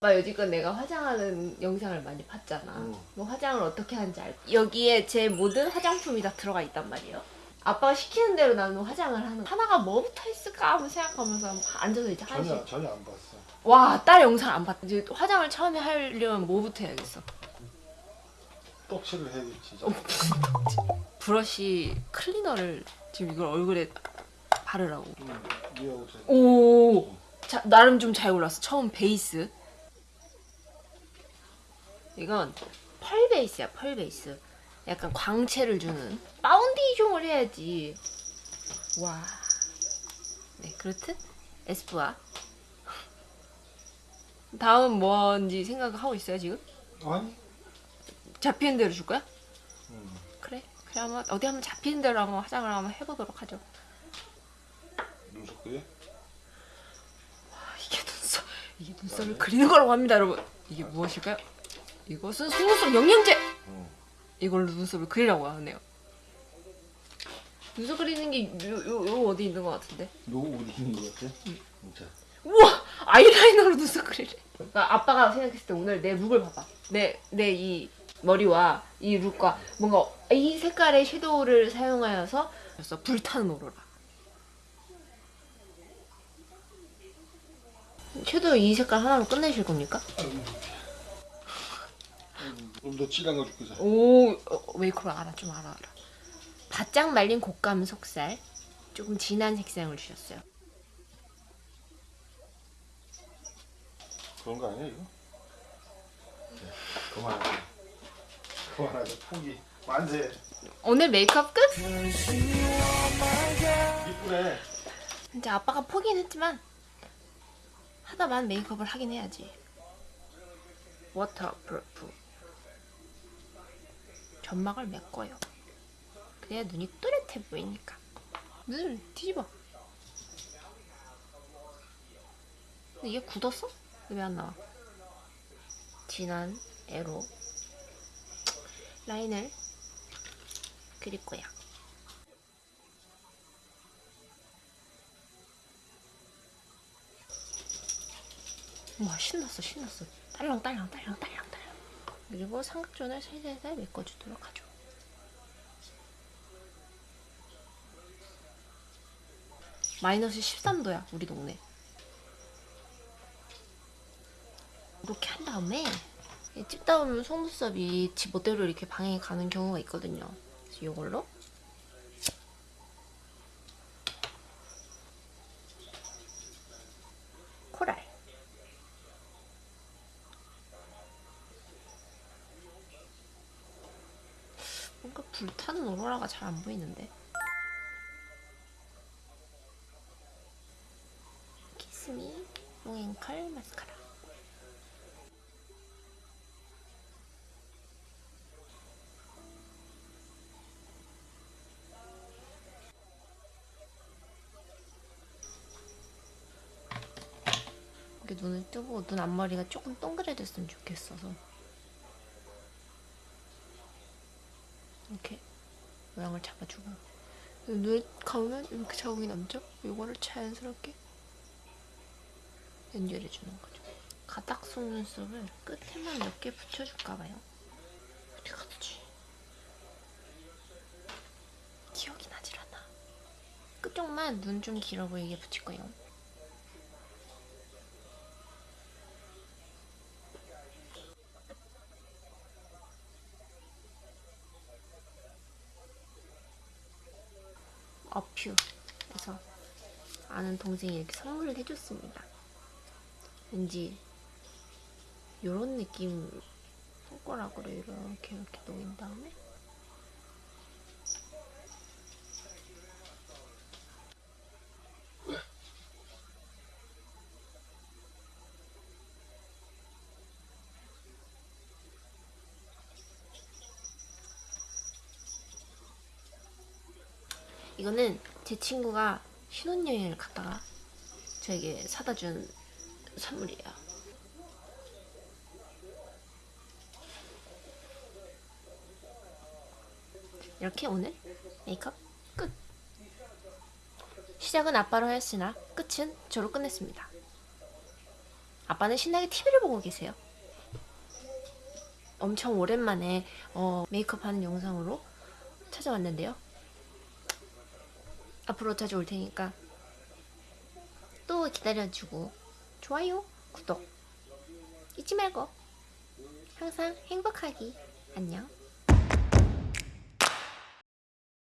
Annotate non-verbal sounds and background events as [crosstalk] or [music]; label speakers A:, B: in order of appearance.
A: 아빠 여지껏 내가 화장하는 영상을 많이 봤잖아.
B: 응.
A: 뭐 화장을 어떻게 하는지 알. 여기에 제 모든 화장품이 다 들어가 있단 말이에요. 아빠가 시키는 대로 나는 화장을 하는. 하나가 뭐부터 있을까 한번 생각하면서 앉아서 이제.
B: 전혀 전혀 안 봤어.
A: 와, 딸 영상 안 봤다. 이제 화장을 처음에 하려면 뭐부터 해야겠어?
B: 떡칠을 해야겠지.
A: 어, 브러쉬 클리너를 지금 이걸 얼굴에 바르라고.
B: 응. 네 옷에
A: 오, 자, 나름 좀 잘 골랐어. 처음 베이스. 이건 펄 베이스야, 펄 베이스. 약간 광채를 주는 파운데이션을 해야지. 와. 네, 그렇듯 에스쁘아. [laughs] 다음 뭔지 생각하고 있어요 지금?
B: 아니?
A: 잡히는 대로 줄 거야?
B: 응.
A: 그래. 그래 한번 어디 한번 잡히는 대로 한번 화장을 한번 해보도록 하죠.
B: 눈썹 그래?
A: 아, 이게 눈썹, 이게 눈썹을 그리는 거라고 합니다, 여러분. 이게 무엇일까요? 이것은 속눈썹 영양제.
B: 응.
A: 이걸로 눈썹을 그리라고 하네요. 눈썹 그리는 게 요 요 요 어디 있는 것 같은데.
B: 너 어디 있는 거 같아? 진짜.
A: 우와 아이라이너로 눈썹 그리래. 그러니까 아빠가 생각했을 때 오늘 내 룩을 봐봐. 내 내 이 머리와 이 룩과 뭔가 이 색깔의 섀도우를 사용하여서 그래서 불타는 오로라. 섀도우 이 색깔 하나로 끝내실 겁니까?
B: 좀 더 진한 거 줄게. 자.
A: 오 어, 메이크업 알아 좀 알아 알아. 바짝 말린 곶감 속살 조금 진한 색상을 주셨어요.
B: 그런 거 아니야 이거? 네, 그만하자. 그만하자. 포기. 만세.
A: 오늘 메이크업 끝?
B: 이쁘네.
A: 이제 아빠가 포기는 했지만 하다만 메이크업을 하긴 해야지. waterproof 점막을 메꿔요. 그래야 눈이 또렷해 보이니까. 눈을 뒤집어. 근데 이게 굳었어? 왜 안 나와? 진한 애로 라인을 그릴 거야. 와 신났어 신났어 딸랑 딸랑 딸랑 딸랑 그리고 삼각존을 살살살 메꿔주도록 하죠. 마이너스 13도야 우리 동네. 이렇게 한 다음에 찍다 보면 속눈썹이 지 멋대로 이렇게 방향이 가는 경우가 있거든요. 그래서 이걸로 코랄 뭔가 불타는 오로라가 잘 안 보이는데. 키스미 롱앤컬 마스카라. 이렇게 눈을 뜨고 눈 앞머리가 조금 동그래졌으면 좋겠어서 이렇게 모양을 잡아주고 눈을 감으면 이렇게 자국이 남죠? 이거를 자연스럽게 연결해주는 거죠. 가닥 속눈썹을 끝에만 몇 개 붙여줄까봐요. 어디 갔지? 기억이 나질 않아. 끝쪽만 눈 좀 길어 보이게 붙일 거예요. 어퓨. 그래서 아는 동생이 이렇게 선물을 해줬습니다. 왠지 요런 느낌 손가락으로 이렇게 이렇게 녹인 다음에 이거는 제 친구가 신혼여행을 갔다가 저에게 사다 준 선물이에요. 이렇게 오늘 메이크업 끝! 시작은 아빠로 하였으나 끝은 저로 끝냈습니다. 아빠는 신나게 TV를 보고 계세요. 엄청 오랜만에 어, 메이크업 하는 영상으로 찾아왔는데요. 앞으로 자주 올 테니까 또 기다려주고 좋아요, 구독 잊지 말고 항상 행복하기 안녕.